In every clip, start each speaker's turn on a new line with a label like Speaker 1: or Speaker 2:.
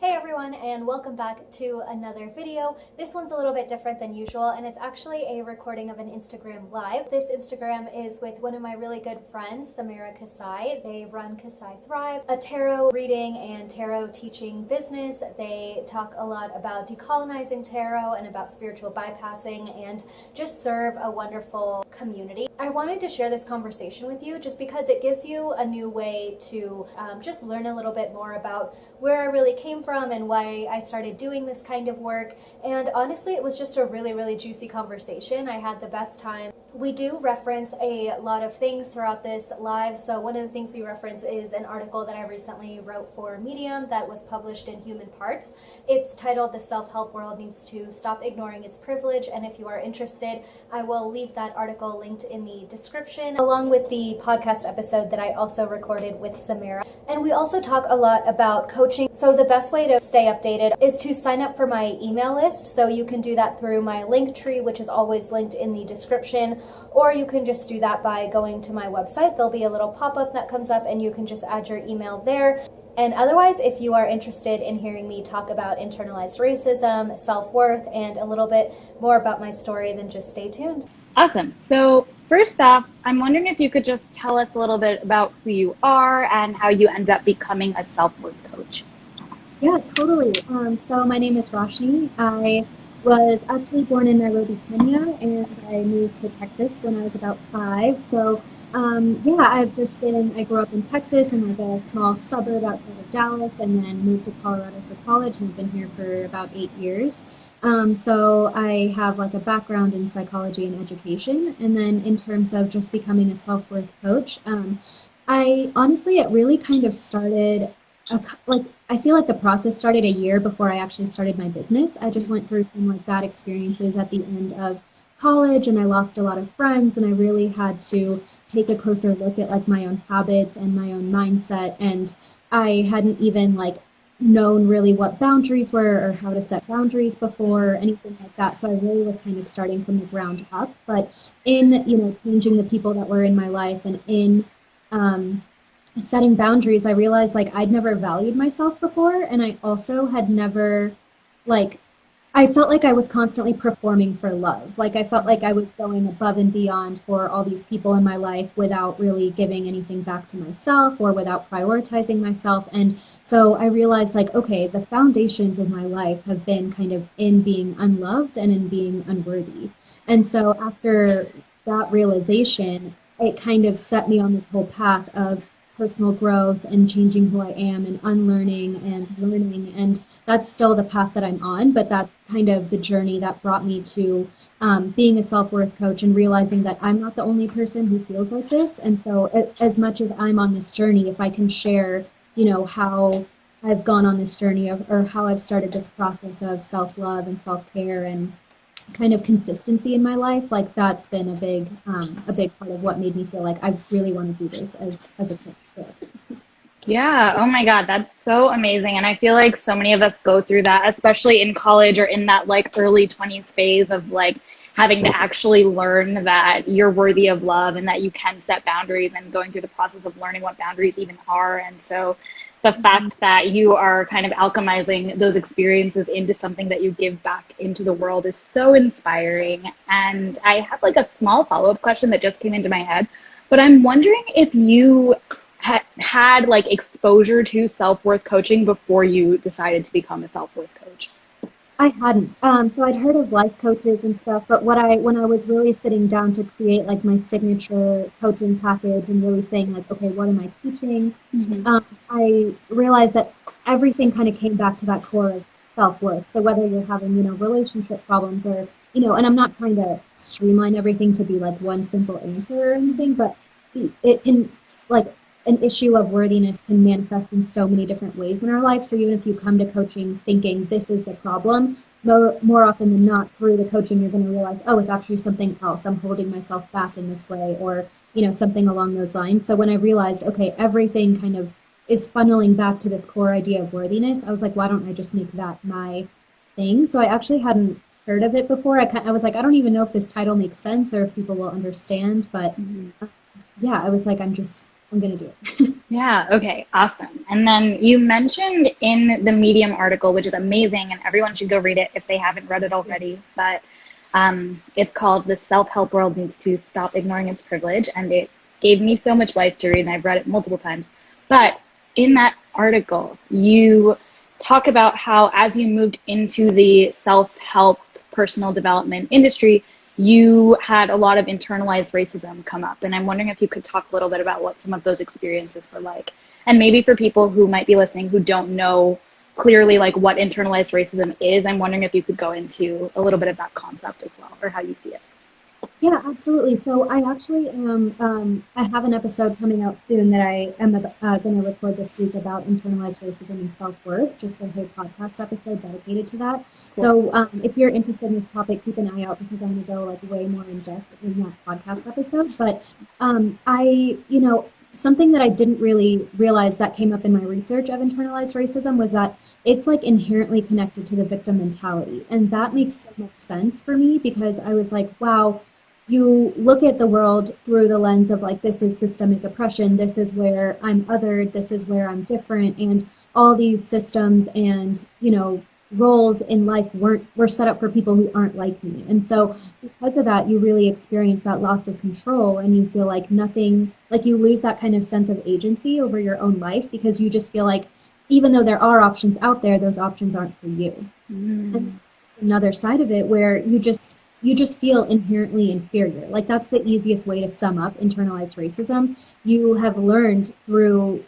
Speaker 1: Hey everyone and welcome back to another video. This one's a little bit different than usual and it's actually a recording of an Instagram live. This Instagram is with one of my really good friends, Samira Kasai. They run Kasai Thrive, a tarot reading and tarot teaching business. They talk a lot about decolonizing tarot and about spiritual bypassing and just serve a wonderful community. I wanted to share this conversation with you just because it gives you a new way to um, just learn a little bit more about where I really came from and why I started doing this kind of work. And honestly, it was just a really, really juicy conversation. I had the best time. We do reference a lot of things throughout this live. So one of the things we reference is an article that I recently wrote for Medium that was published in Human Parts. It's titled The Self-Help World Needs to Stop Ignoring Its Privilege. And if you are interested, I will leave that article linked in the description along with the podcast episode that I also recorded with Samira. And we also talk a lot about coaching. So the best way to stay updated is to sign up for my email list. So you can do that through my Linktree, which is always linked in the description, or you can just do that by going to my website. There'll be a little pop-up that comes up and you can just add your email there. And otherwise, if you are interested in hearing me talk about internalized racism, self-worth, and a little bit more about my story, then just stay tuned.
Speaker 2: Awesome. So First off, I'm wondering if you could just tell us a little bit about who you are and how you end up becoming a self-worth coach.
Speaker 3: Yeah, totally. Um, so my name is Roshni. I was actually born in Nairobi, Kenya, and I moved to Texas when I was about five. So um, yeah, I've just been, I grew up in Texas in like a small suburb outside of Dallas and then moved to Colorado for college and been here for about eight years. Um, so I have like a background in psychology and education. And then in terms of just becoming a self-worth coach, um, I honestly, it really kind of started a, like I feel like the process started a year before I actually started my business. I just went through some like bad experiences at the end of college and I lost a lot of friends and I really had to take a closer look at like my own habits and my own mindset and I hadn't even like known really what boundaries were or how to set boundaries before anything like that so i really was kind of starting from the ground up but in you know changing the people that were in my life and in um, setting boundaries i realized like i'd never valued myself before and i also had never like I felt like I was constantly performing for love. Like I felt like I was going above and beyond for all these people in my life without really giving anything back to myself or without prioritizing myself. And so I realized like, okay, the foundations of my life have been kind of in being unloved and in being unworthy. And so after that realization, it kind of set me on this whole path of personal growth and changing who I am and unlearning and learning. And that's still the path that I'm on, but that's kind of the journey that brought me to um, being a self worth coach and realizing that I'm not the only person who feels like this. And so, as much as I'm on this journey, if I can share, you know, how I've gone on this journey of, or how I've started this process of self love and self care and kind of consistency in my life, like that's been a big um, a big part of what made me feel like I really want to do this as as a coach.
Speaker 2: Yeah. Oh my God. That's so amazing. And I feel like so many of us go through that, especially in college or in that like early 20s phase of like having to actually learn that you're worthy of love and that you can set boundaries and going through the process of learning what boundaries even are. And so the fact that you are kind of alchemizing those experiences into something that you give back into the world is so inspiring. And I have like a small follow up question that just came into my head, but I'm wondering if you ha- had like exposure to self worth coaching before you decided to become a self worth coach.
Speaker 3: I hadn't. Um, so I'd heard of life coaches and stuff, but what I when I was really sitting down to create like my signature coaching package and really saying like, okay, what am I teaching? Mm-hmm. Um, I realized that everything kind of came back to that core of self worth. So whether you're having you know relationship problems or you know, and I'm not trying to streamline everything to be like one simple answer or anything, but it can like an issue of worthiness can manifest in so many different ways in our life. So even if you come to coaching thinking this is the problem, more, more often than not through the coaching, you're going to realize, oh, it's actually something else. I'm holding myself back in this way or, you know, something along those lines. So when I realized, okay, everything kind of is funneling back to this core idea of worthiness, I was like, why don't I just make that my thing? So I actually hadn't heard of it before. I, kind I was like, I don't even know if this title makes sense or if people will understand. But mm-hmm. yeah, I was like, I'm just I'm going to do it.
Speaker 2: yeah, okay, awesome. And then you mentioned in the Medium article, which is amazing, and everyone should go read it if they haven't read it already, but um, it's called The Self Help World Needs to Stop Ignoring Its Privilege. And it gave me so much life to read, and I've read it multiple times. But in that article, you talk about how as you moved into the self help personal development industry, you had a lot of internalized racism come up. And I'm wondering if you could talk a little bit about what some of those experiences were like. And maybe for people who might be listening who don't know clearly like what internalized racism is, I'm wondering if you could go into a little bit of that concept as well, or how you see it.
Speaker 3: Yeah, absolutely. So I actually am, um, I have an episode coming out soon that I am uh, going to record this week about internalized racism and self-worth, just a whole podcast episode dedicated to that. Cool. So um, if you're interested in this topic, keep an eye out because I'm going to go like way more in depth in that podcast episode. But um, I, you know, something that I didn't really realize that came up in my research of internalized racism was that it's like inherently connected to the victim mentality. And that makes so much sense for me because I was like, wow, you look at the world through the lens of like this is systemic oppression this is where i'm othered this is where i'm different and all these systems and you know roles in life weren't were set up for people who aren't like me and so because of that you really experience that loss of control and you feel like nothing like you lose that kind of sense of agency over your own life because you just feel like even though there are options out there those options aren't for you mm. another side of it where you just you just feel inherently inferior. Like that's the easiest way to sum up internalized racism. You have learned through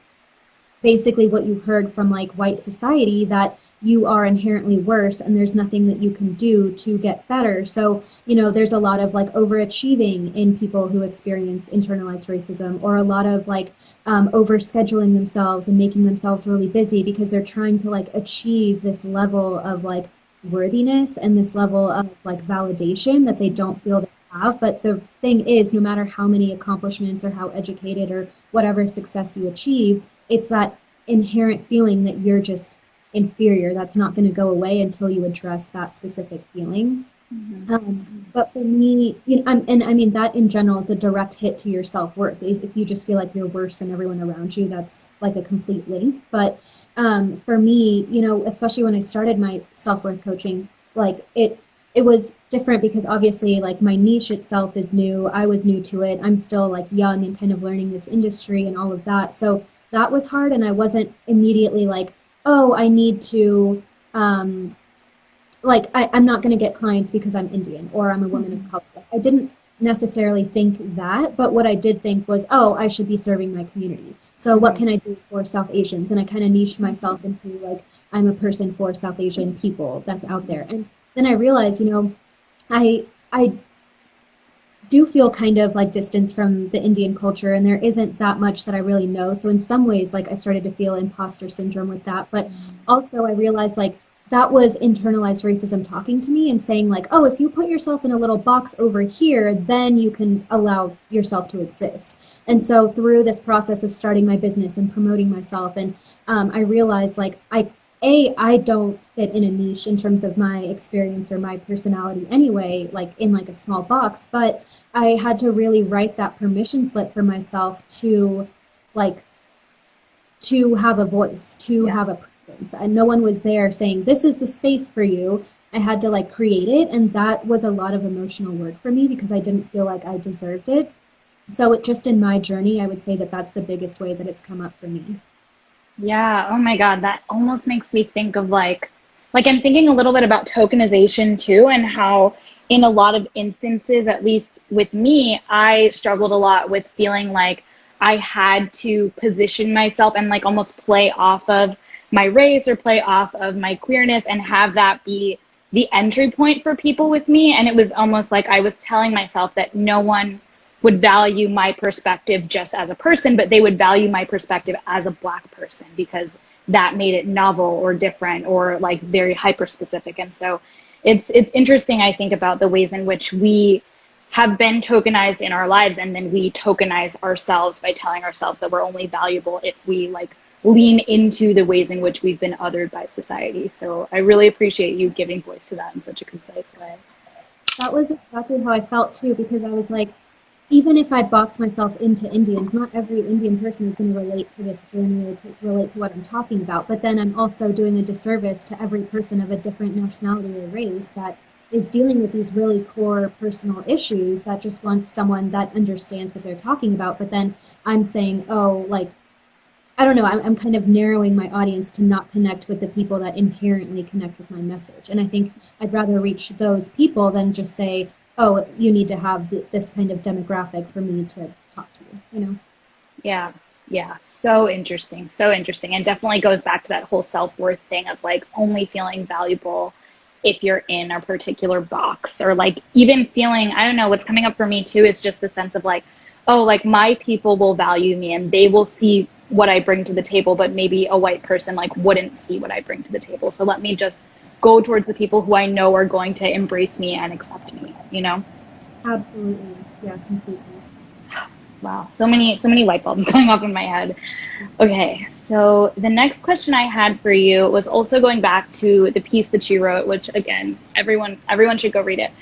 Speaker 3: basically what you've heard from like white society that you are inherently worse and there's nothing that you can do to get better. So, you know, there's a lot of like overachieving in people who experience internalized racism or a lot of like um, overscheduling themselves and making themselves really busy because they're trying to like achieve this level of like worthiness and this level of like validation that they don't feel they have. But the thing is, no matter how many accomplishments or how educated or whatever success you achieve, it's that inherent feeling that you're just inferior that's not going to go away until you address that specific feeling. Mm-hmm. Um, but for me, you know, I'm, and I mean that in general is a direct hit to your self worth. If you just feel like you're worse than everyone around you, that's like a complete link. But um, for me, you know, especially when I started my self worth coaching, like it, it was different because obviously like my niche itself is new. I was new to it. I'm still like young and kind of learning this industry and all of that. So that was hard, and I wasn't immediately like, oh, I need to. Um, like I, am not going to get clients because I'm Indian or I'm a woman of mm-hmm. color. I didn't necessarily think that, but what I did think was, oh, I should be serving my community. So what can I do for South Asians? And I kind of niched mm-hmm. myself into like I'm a person for South Asian mm-hmm. people that's out there. And then I realized, you know, I I do feel kind of like distance from the Indian culture and there isn't that much that I really know. So in some ways like I started to feel imposter syndrome with that, but also I realized like that was internalized racism talking to me and saying like oh if you put yourself in a little box over here then you can allow yourself to exist and so through this process of starting my business and promoting myself and um, i realized like i a i don't fit in a niche in terms of my experience or my personality anyway like in like a small box but i had to really write that permission slip for myself to like to have a voice to yeah. have a and no one was there saying this is the space for you. I had to like create it and that was a lot of emotional work for me because i didn't feel like i deserved it. So it just in my journey i would say that that's the biggest way that it's come up for me.
Speaker 2: Yeah. Oh my god. That almost makes me think of like like i'm thinking a little bit about tokenization too and how in a lot of instances at least with me i struggled a lot with feeling like i had to position myself and like almost play off of my race or play off of my queerness and have that be the entry point for people with me. And it was almost like I was telling myself that no one would value my perspective just as a person, but they would value my perspective as a black person because that made it novel or different or like very hyper specific. And so it's it's interesting I think about the ways in which we have been tokenized in our lives and then we tokenize ourselves by telling ourselves that we're only valuable if we like lean into the ways in which we've been othered by society. So I really appreciate you giving voice to that in such a concise way.
Speaker 3: That was exactly how I felt too, because I was like, even if I box myself into Indians, not every Indian person is going to relate to this journey or to relate to what I'm talking about. But then I'm also doing a disservice to every person of a different nationality or race that is dealing with these really core personal issues that just wants someone that understands what they're talking about. But then I'm saying, oh, like, I don't know, I'm, I'm kind of narrowing my audience to not connect with the people that inherently connect with my message. And I think I'd rather reach those people than just say, oh, you need to have th- this kind of demographic for me to talk to you, you know?
Speaker 2: Yeah. Yeah. So interesting. So interesting. And definitely goes back to that whole self worth thing of like only feeling valuable if you're in a particular box or like even feeling, I don't know, what's coming up for me too is just the sense of like, oh, like my people will value me and they will see what I bring to the table, but maybe a white person like wouldn't see what I bring to the table. So let me just go towards the people who I know are going to embrace me and accept me, you know?
Speaker 3: Absolutely. Yeah, completely.
Speaker 2: Wow, so many so many light bulbs going off in my head. Okay, so the next question I had for you was also going back to the piece that you wrote, which again, everyone everyone should go read it.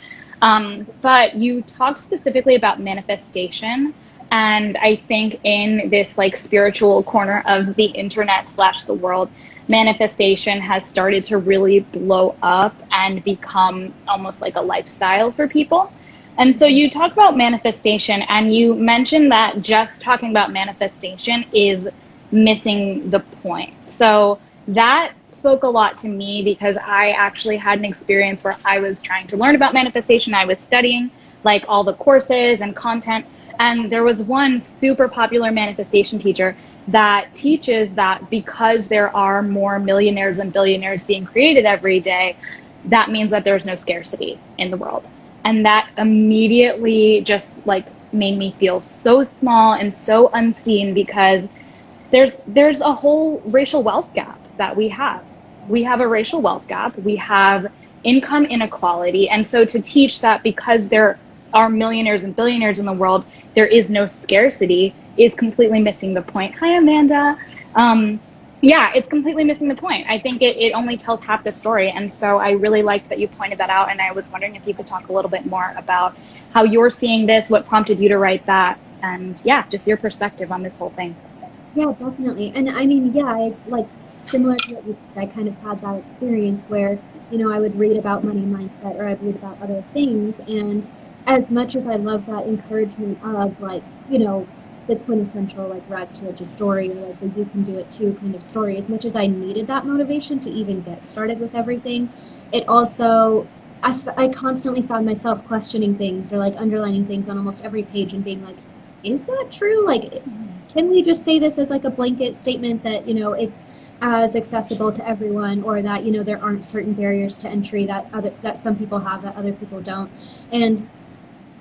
Speaker 2: Um, but you talked specifically about manifestation, and I think in this like spiritual corner of the internet slash the world, manifestation has started to really blow up and become almost like a lifestyle for people. And so you talk about manifestation and you mentioned that just talking about manifestation is missing the point. So that spoke a lot to me because I actually had an experience where I was trying to learn about manifestation. I was studying like all the courses and content. And there was one super popular manifestation teacher that teaches that because there are more millionaires and billionaires being created every day, that means that there's no scarcity in the world. And that immediately just like made me feel so small and so unseen because there's there's a whole racial wealth gap that we have. We have a racial wealth gap. We have income inequality. And so to teach that because there are millionaires and billionaires in the world there is no scarcity is completely missing the point hi amanda um, yeah, it's completely missing the point. I think it, it only tells half the story. And so I really liked that you pointed that out. And I was wondering if you could talk a little bit more about how you're seeing this, what prompted you to write that, and yeah, just your perspective on this whole thing.
Speaker 3: Yeah, definitely. And I mean, yeah, I, like similar to what you said, I kind of had that experience where, you know, I would read about money mindset or I'd read about other things. And as much as I love that encouragement of like, you know, the quintessential like rags to riches story or like the you can do it too kind of story as much as i needed that motivation to even get started with everything it also I, f- I constantly found myself questioning things or like underlining things on almost every page and being like is that true like mm-hmm. can we just say this as like a blanket statement that you know it's as accessible to everyone or that you know there aren't certain barriers to entry that other that some people have that other people don't. And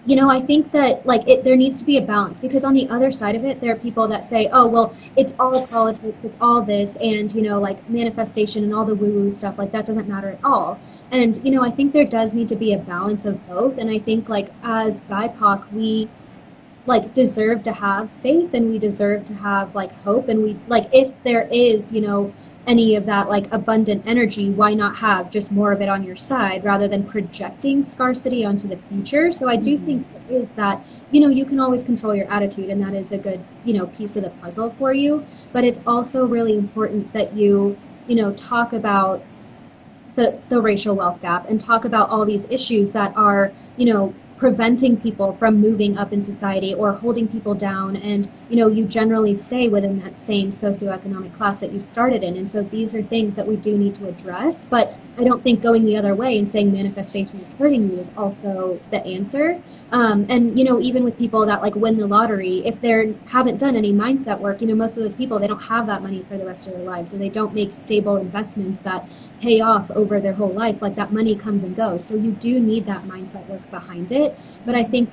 Speaker 3: you know i think that like it, there needs to be a balance because on the other side of it there are people that say oh well it's all politics it's all this and you know like manifestation and all the woo woo stuff like that doesn't matter at all. And you know i think there does need to be a balance of both. And i think like as bipoc we like deserve to have faith and we deserve to have like hope and we like if there is you know any of that like abundant energy, why not have just more of it on your side rather than projecting scarcity onto the future? So I do mm-hmm. think is that you know you can always control your attitude and that is a good you know piece of the puzzle for you but it's also really important that you you know talk about the the racial wealth gap and talk about all these issues that are you know preventing people from moving up in society or holding people down. And you know you generally stay within that same socioeconomic class that you started in. And so these are things that we do need to address. But i don't think going the other way and saying manifestation is hurting you is also the answer. Um, and you know even with people that like win the lottery if they haven't done any mindset work you know most of those people they don't have that money for the rest of their lives. So they don't make stable investments that pay off over their whole life. Like that money comes and goes. So you do need that mindset work behind it it. But I think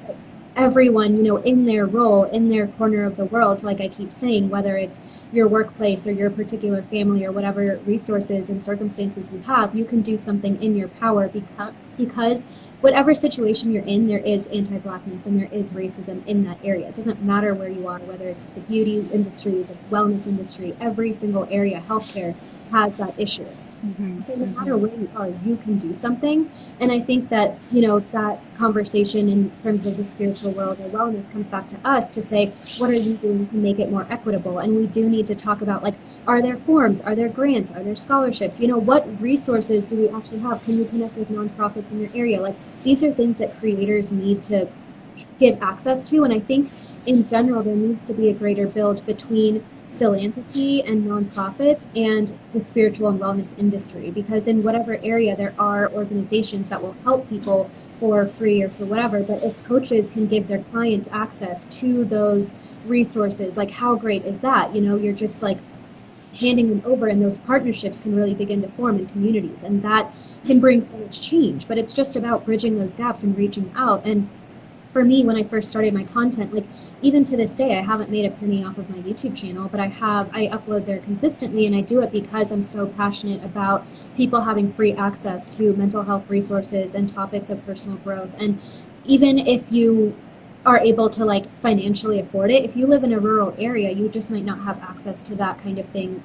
Speaker 3: everyone, you know, in their role, in their corner of the world, like I keep saying, whether it's your workplace or your particular family or whatever resources and circumstances you have, you can do something in your power because because whatever situation you're in, there is anti-blackness and there is racism in that area. It doesn't matter where you are, whether it's the beauty industry, the wellness industry, every single area, healthcare has that issue. Mm-hmm. So no matter where you are, you can do something. And I think that, you know, that conversation in terms of the spiritual world or wellness comes back to us to say, what are you doing to make it more equitable? And we do need to talk about like, are there forms? Are there grants? Are there scholarships? You know, what resources do we actually have? Can you connect with nonprofits in your area? Like these are things that creators need to give access to. And I think in general, there needs to be a greater build between philanthropy and nonprofit and the spiritual and wellness industry because in whatever area there are organizations that will help people for free or for whatever but if coaches can give their clients access to those resources like how great is that? You know you're just like handing them over and those partnerships can really begin to form in communities and that can bring so much change but it's just about bridging those gaps and reaching out. And for me when I first started my content, like even to this day, I haven't made a penny off of my YouTube channel, but I have, I upload there consistently and I do it because I'm so passionate about people having free access to mental health resources and topics of personal growth. And even if you are able to like financially afford it, if you live in a rural area, you just might not have access to that kind of thing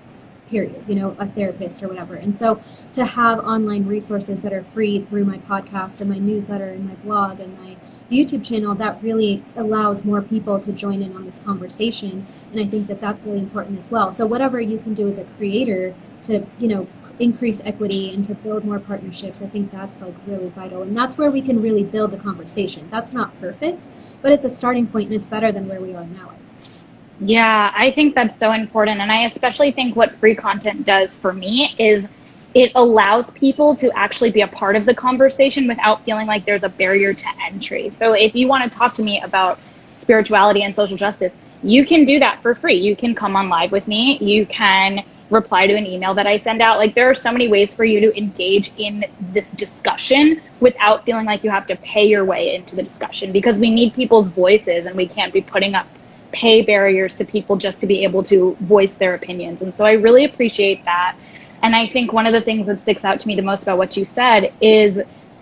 Speaker 3: period, you know, a therapist or whatever. And so to have online resources that are free through my podcast and my newsletter and my blog and my YouTube channel, that really allows more people to join in on this conversation. And I think that that's really important as well. So whatever you can do as a creator to, you know, increase equity and to build more partnerships, I think that's like really vital. And that's where we can really build the conversation. That's not perfect, but it's a starting point and it's better than where we are now.
Speaker 2: Yeah, I think that's so important. And I especially think what free content does for me is it allows people to actually be a part of the conversation without feeling like there's a barrier to entry. So if you want to talk to me about spirituality and social justice, you can do that for free. You can come on live with me. You can reply to an email that I send out. Like there are so many ways for you to engage in this discussion without feeling like you have to pay your way into the discussion because we need people's voices and we can't be putting up pay barriers to people just to be able to voice their opinions. And so I really appreciate that. And I think one of the things that sticks out to me the most about what you said is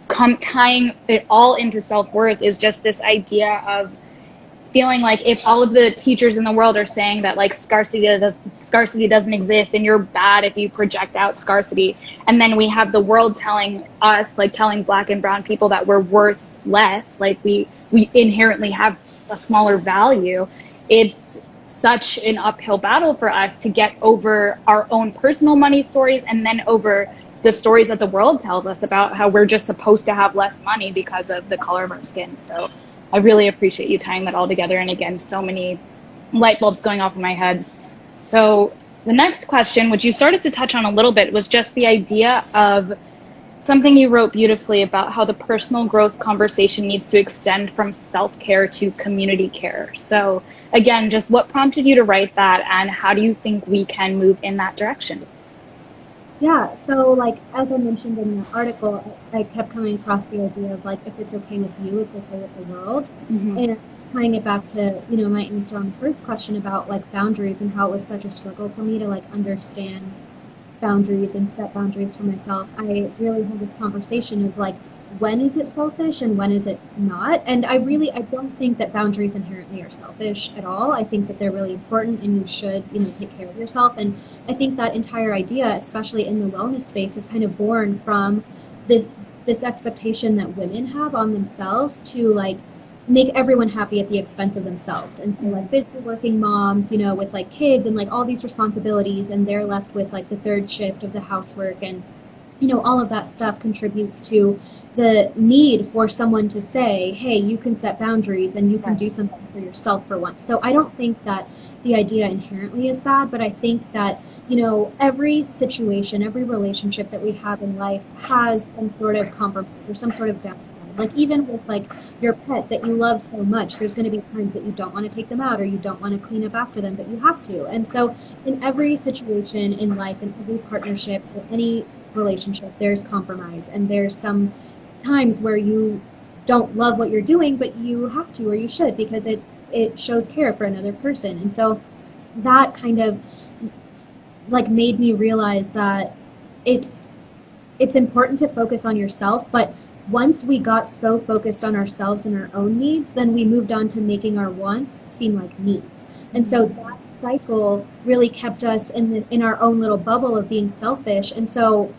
Speaker 2: come tying it all into self-worth is just this idea of feeling like if all of the teachers in the world are saying that like scarcity does scarcity doesn't exist and you're bad if you project out scarcity and then we have the world telling us like telling black and brown people that we're worth less like we we inherently have a smaller value it's such an uphill battle for us to get over our own personal money stories and then over the stories that the world tells us about how we're just supposed to have less money because of the color of our skin. So I really appreciate you tying that all together. And again, so many light bulbs going off in my head. So the next question, which you started to touch on a little bit, was just the idea of something you wrote beautifully about how the personal growth conversation needs to extend from self-care to community care. So again, just what prompted you to write that and how do you think we can move in that direction?
Speaker 3: Yeah, so like as I mentioned in the article, I kept coming across the idea of like if it's okay with you, it's okay with the world. Mm-hmm. And tying it back to, you know, my answer on the first question about like boundaries and how it was such a struggle for me to like understand boundaries and set boundaries for myself, I really had this conversation of like, when is it selfish and when is it not? And I really, I don't think that boundaries inherently are selfish at all. I think that they're really important and you should, you know, take care of yourself. And I think that entire idea, especially in the wellness space, was kind of born from this this expectation that women have on themselves to like make everyone happy at the expense of themselves. And so like busy working moms, you know, with like kids and like all these responsibilities and they're left with like the third shift of the housework and you know, all of that stuff contributes to the need for someone to say, hey, you can set boundaries and you can do something for yourself for once. So I don't think that the idea inherently is bad, but I think that, you know, every situation, every relationship that we have in life has some sort of compromise or some sort of downside like even with like your pet that you love so much, there's going to be times that you don't want to take them out or you don't want to clean up after them, but you have to. And so in every situation in life, in every partnership, or any relationship, there's compromise and there's some times where you don't love what you're doing, but you have to or you should because it it shows care for another person. And so that kind of like made me realize that it's it's important to focus on yourself, but once we got so focused on ourselves and our own needs, then we moved on to making our wants seem like needs. And so that cycle really kept us in the, in our own little bubble of being selfish. And so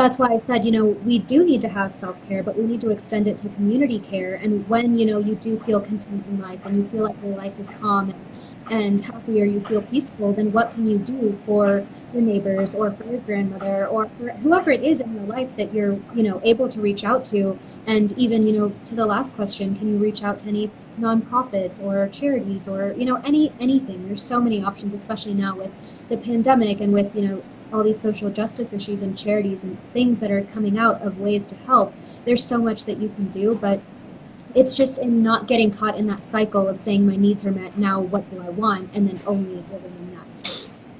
Speaker 3: that's why I said, you know, we do need to have self care, but we need to extend it to community care. And when, you know, you do feel content in life and you feel like your life is calm and, and happy or you feel peaceful, then what can you do for your neighbors or for your grandmother or for whoever it is in your life that you're, you know, able to reach out to? And even, you know, to the last question, can you reach out to any nonprofits or charities or you know any anything there's so many options especially now with the pandemic and with you know all these social justice issues and charities and things that are coming out of ways to help. There's so much that you can do, but it's just in not getting caught in that cycle of saying my needs are met, now what do I want, and then only living in that space.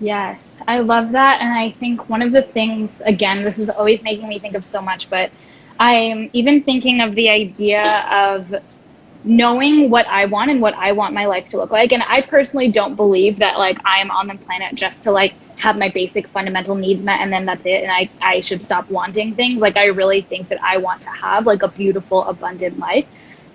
Speaker 2: Yes, I love that. And I think one of the things, again, this is always making me think of so much, but I'm even thinking of the idea of knowing what I want and what I want my life to look like. And I personally don't believe that like I am on the planet just to like have my basic fundamental needs met and then that's it and I, I should stop wanting things. Like i really think that i want to have like a beautiful abundant life.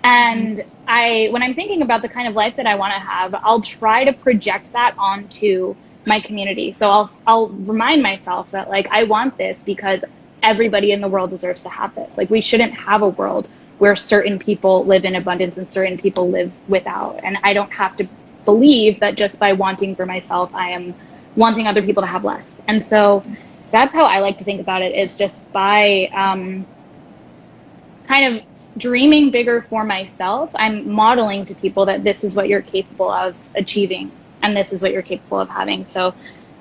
Speaker 2: And i when i'm thinking about the kind of life that i want to have i'll try to project that onto my community. So i'll i'll remind myself that like i want this because everybody in the world deserves to have this. Like we shouldn't have a world where certain people live in abundance and certain people live without. And i don't have to believe that just by wanting for myself i am wanting other people to have less. And so that's how I like to think about it is just by um, kind of dreaming bigger for myself, I'm modeling to people that this is what you're capable of achieving and this is what you're capable of having. So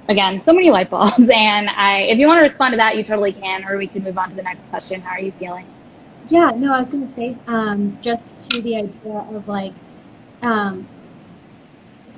Speaker 2: again, so many light bulbs. And I, if you want to respond to that, you totally can, or we can move on to the next question. How are you feeling?
Speaker 3: Yeah, no, I was going to say um, just to the idea of like, um,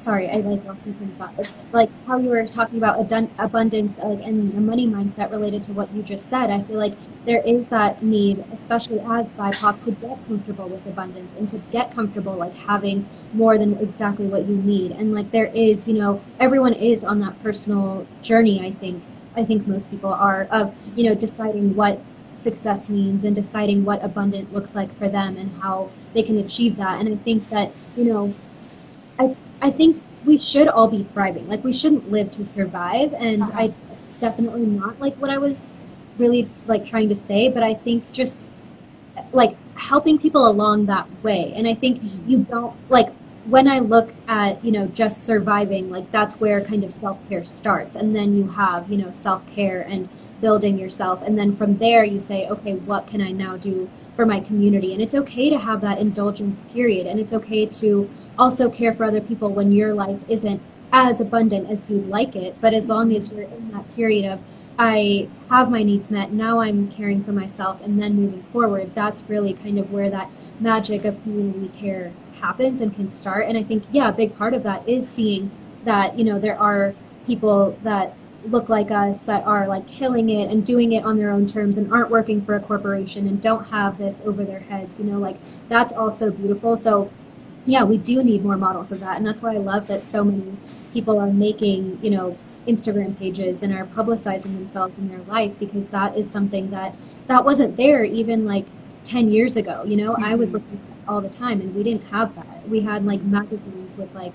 Speaker 3: sorry, I like walking from thought. Like how you were talking about abundance, and the money mindset related to what you just said. I feel like there is that need, especially as BIPOC, to get comfortable with abundance and to get comfortable like having more than exactly what you need. And like there is, you know, everyone is on that personal journey. I think. I think most people are of you know deciding what success means and deciding what abundant looks like for them and how they can achieve that. And I think that you know I I think we should all be thriving. Like we shouldn't live to survive. And uh-huh. I definitely not like what I was really like trying to say, but I think just like helping people along that way. And I think mm-hmm. you don't like when I look at, you know, just surviving, like that's where kind of self care starts. And then you have, you know, self care and building yourself. And then from there, you say, okay, what can I now do for my community? And it's okay to have that indulgence period. And it's okay to also care for other people when your life isn't as abundant as you'd like it. But as long as you're in that period of, I have my needs met, now I'm caring for myself, and then moving forward, that's really kind of where that magic of community care happens and can start. And I think, yeah, a big part of that is seeing that, you know, there are people that look like us that are like killing it and doing it on their own terms and aren't working for a corporation and don't have this over their heads, you know, like that's also beautiful. So yeah, we do need more models of that. And that's why I love that so many people are making, you know, Instagram pages and are publicizing themselves in their life because that is something that that wasn't there even like 10 years ago. You know, mm-hmm. I was mm-hmm. looking all the time and we didn't have that. We had like magazines with like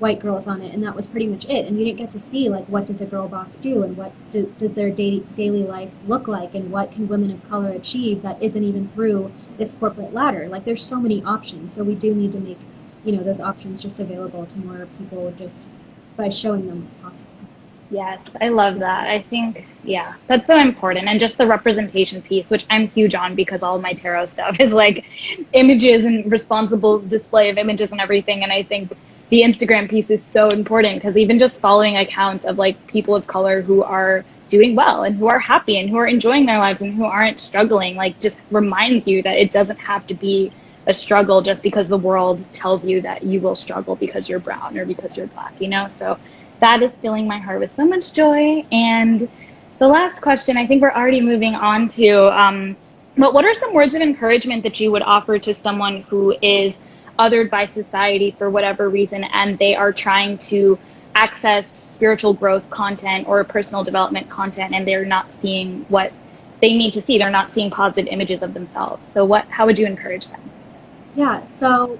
Speaker 3: white girls on it and that was pretty much it and you didn't get to see like what does a girl boss do and what do, does their daily daily life look like and what can women of color achieve that isn't even through this corporate ladder like there's so many options so we do need to make you know those options just available to more people just by showing them what's possible
Speaker 2: Yes, I love that. I think, yeah, that's so important. And just the representation piece, which I'm huge on because all my tarot stuff is like images and responsible display of images and everything. And I think the Instagram piece is so important because even just following accounts of like people of color who are doing well and who are happy and who are enjoying their lives and who aren't struggling, like just reminds you that it doesn't have to be a struggle just because the world tells you that you will struggle because you're brown or because you're black, you know? So that is filling my heart with so much joy. And the last question, I think we're already moving on to, um, but what are some words of encouragement that you would offer to someone who is othered by society for whatever reason and they are trying to access spiritual growth content or personal development content and they're not seeing what they need to see they're not seeing positive images of themselves so what how would you encourage them
Speaker 3: yeah so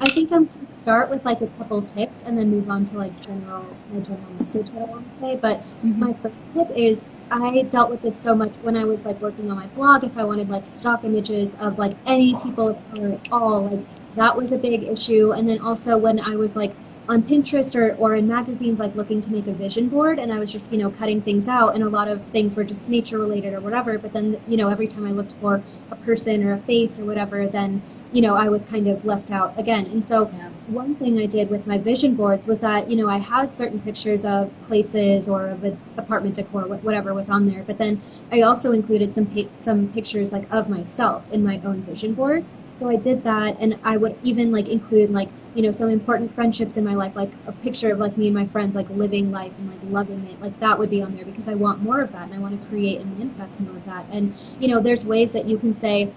Speaker 3: i think i'm going to start with like a couple tips and then move on to like general my general message that I want to say. But mm-hmm. my first tip is I dealt with it so much when I was like working on my blog. If I wanted like stock images of like any people of color at all, like that was a big issue. And then also when I was like on Pinterest or, or in magazines, like looking to make a vision board, and I was just, you know, cutting things out, and a lot of things were just nature related or whatever. But then, you know, every time I looked for a person or a face or whatever, then, you know, I was kind of left out again. And so, yeah. one thing I did with my vision boards was that, you know, I had certain pictures of places or of an apartment decor, whatever was on there, but then I also included some some pictures like of myself in my own vision board. So I did that, and I would even like include like you know some important friendships in my life, like a picture of like me and my friends like living life and like loving it. Like that would be on there because I want more of that, and I want to create and manifest more of that. And you know, there's ways that you can say,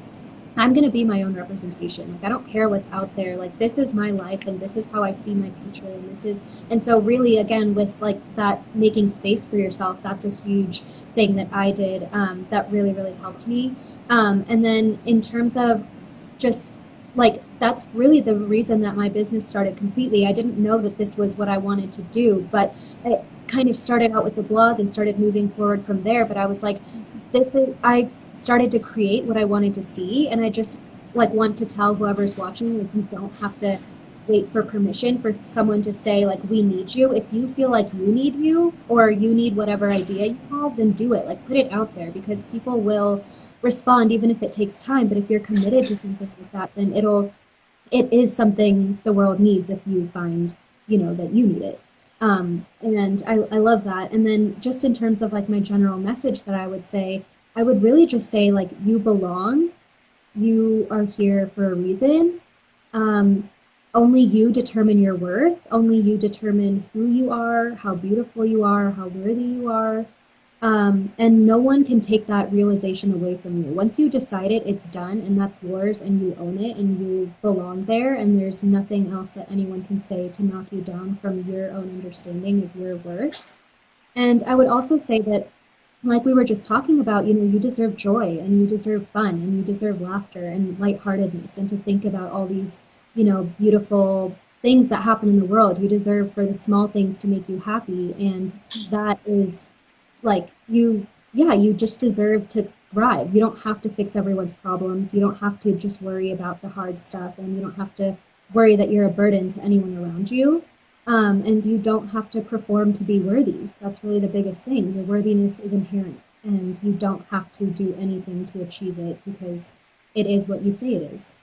Speaker 3: I'm going to be my own representation. Like I don't care what's out there. Like this is my life and this is how I see my future and this is and so really again with like that making space for yourself, that's a huge thing that I did um, that really really helped me. Um, and then in terms of just like that's really the reason that my business started completely. I didn't know that this was what I wanted to do, but I kind of started out with the blog and started moving forward from there. But I was like, this is, I started to create what I wanted to see, and I just like want to tell whoever's watching, like you don't have to wait for permission for someone to say like we need you. If you feel like you need you or you need whatever idea you have, then do it. Like put it out there because people will respond even if it takes time but if you're committed to something like that then it'll it is something the world needs if you find you know that you need it. Um, and I, I love that. And then just in terms of like my general message that i would say i would really just say like you belong. You are here for a reason. Um, only you determine your worth. Only you determine who you are how beautiful you are how worthy you are um, and no one can take that realization away from you. Once you decide it, it's done and that's yours and you own it and you belong there and there's nothing else that anyone can say to knock you down from your own understanding of your worth. And I would also say that like we were just talking about, you know, you deserve joy and you deserve fun and you deserve laughter and lightheartedness and to think about all these, you know, beautiful things that happen in the world. You deserve for the small things to make you happy and that is like you yeah you just deserve to thrive. You don't have to fix everyone's problems. You don't have to just worry about the hard stuff and you don't have to worry that you're a burden to anyone around you. Um, and you don't have to perform to be worthy. That's really the biggest thing. Your worthiness is inherent and you don't have to do anything to achieve it because it is what you say it is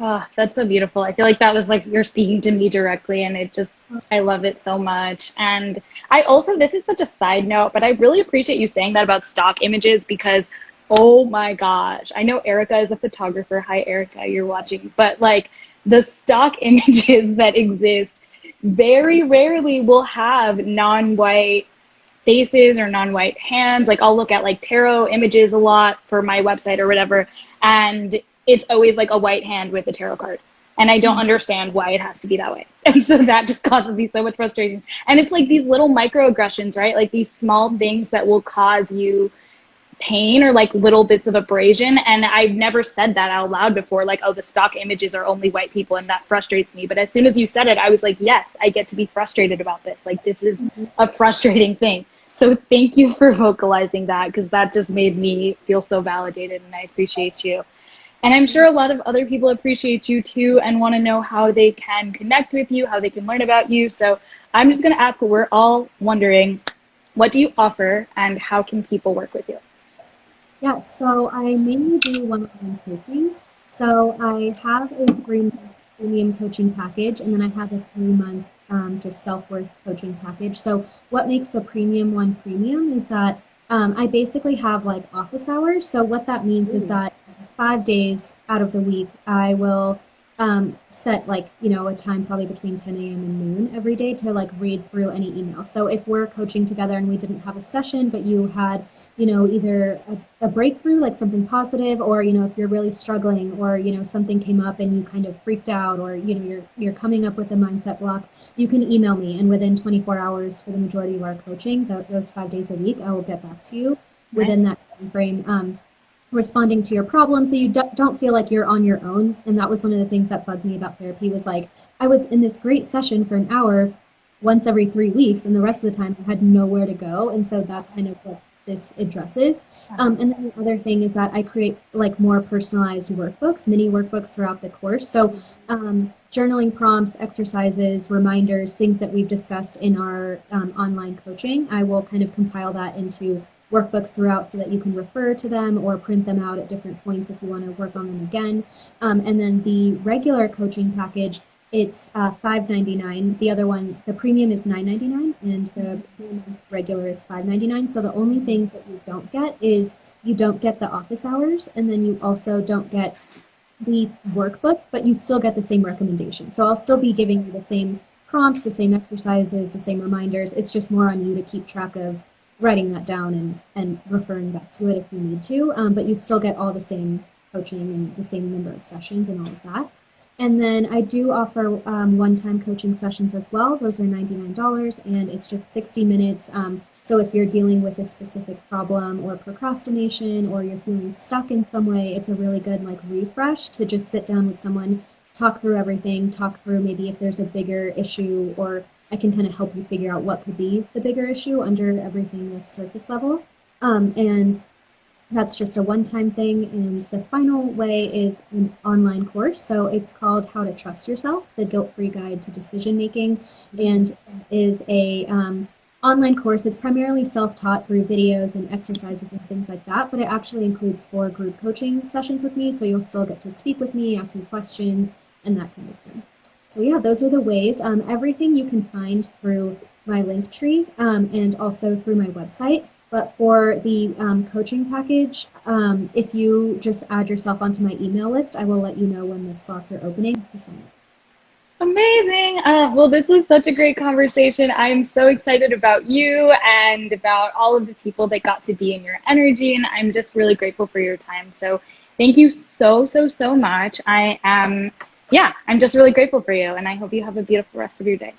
Speaker 2: Oh, that's so beautiful. I feel like that was like you're speaking to me directly, and it just, I love it so much. And I also, this is such a side note, but I really appreciate you saying that about stock images because, oh my gosh, I know Erica is a photographer. Hi, Erica, you're watching. But like the stock images that exist very rarely will have non white faces or non white hands. Like I'll look at like tarot images a lot for my website or whatever. And it's always like a white hand with a tarot card. And I don't mm-hmm. understand why it has to be that way. And so that just causes me so much frustration. And it's like these little microaggressions, right? Like these small things that will cause you pain or like little bits of abrasion. And I've never said that out loud before, like, oh, the stock images are only white people and that frustrates me. But as soon as you said it, I was like, yes, I get to be frustrated about this. Like, this is mm-hmm. a frustrating thing. So thank you for vocalizing that because that just made me feel so validated and I appreciate you. And I'm sure a lot of other people appreciate you too and want to know how they can connect with you, how they can learn about you. So I'm just going to ask what we're all wondering. What do you offer and how can people work with you?
Speaker 3: Yeah, so I mainly do one-on-one coaching. So I have a three-month premium coaching package, and then I have a three-month um, just self-worth coaching package. So what makes the premium one premium is that um, I basically have like office hours. So what that means Ooh. is that five days out of the week, I will um, set like you know a time probably between 10 a.m. and noon every day to like read through any emails. So if we're coaching together and we didn't have a session, but you had you know either a, a, breakthrough like something positive, or you know if you're really struggling, or you know something came up and you kind of freaked out, or you know you're you're coming up with a mindset block, you can email me, and within 24 hours for the majority of our coaching, those five days a week, I will get back to you within that time frame. Um, responding to your problem so you don't feel like you're on your own and that was one of the things that bugged me about therapy was like i was in this great session for an hour once every three weeks and the rest of the time i had nowhere to go and so that's kind of what this addresses. Um, and then the other thing is that I create like more personalized workbooks, mini workbooks throughout the course. So um, journaling prompts, exercises, reminders, things that we've discussed in our um, online coaching, I will kind of compile that into workbooks throughout so that you can refer to them or print them out at different points if you want to work on them again. Um, and then the regular coaching package, it's uh, $5.99. The other one, the premium is $9.99 and the regular is $5.99. So the only things that you don't get is you don't get the office hours and then you also don't get the workbook, but you still get the same recommendation. So I'll still be giving you the same prompts, the same exercises, the same reminders. It's just more on you to keep track of writing that down and, and referring back to it if you need to. Um, but you still get all the same coaching and the same number of sessions and all of that. And then I do offer um, one-time coaching sessions as well. Those are $99 and it's just 60 minutes. Um, so if you're dealing with a specific problem or procrastination or you're feeling stuck in some way, it's a really good like refresh to just sit down with someone, talk through everything, talk through maybe if there's a bigger issue or I can kind of help you figure out what could be the bigger issue under everything that's surface level. Um, and that's just a one-time thing. And the final way is an online course. So it's called How to Trust Yourself, the Guilt-Free Guide to Decision Making, and is a um, online course. It's primarily self-taught through videos and exercises and things like that, but it actually includes four group coaching sessions with me. So you'll still get to speak with me, ask me questions, and that kind of thing. So yeah, those are the ways. Um, everything you can find through my Linktree um, and also through my website. But for the um, coaching package, um, if you just add yourself onto my email list, I will let you know when the slots are opening to sign up.
Speaker 2: Amazing. Uh, well, this was such a great conversation. I'm so excited about you and about all of the people that got to be in your energy. And I'm just really grateful for your time. So thank you so, so, so much. I am yeah, I'm just really grateful for you, and I hope you have a beautiful rest of your day.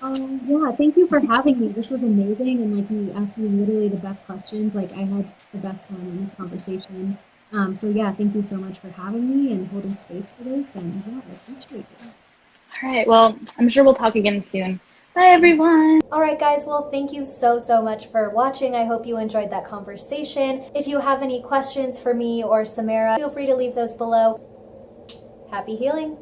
Speaker 3: Um, yeah, thank you for having me. This was amazing, and like you asked me literally the best questions. Like I had the best time in this conversation. Um, so yeah, thank you so much for having me and holding space for this. And yeah, I appreciate it.
Speaker 2: All right. Well, I'm sure we'll talk again soon. Bye, everyone.
Speaker 1: All right, guys. Well, thank you so, so much for watching. I hope you enjoyed that conversation. If you have any questions for me or Samara, feel free to leave those below. Happy healing!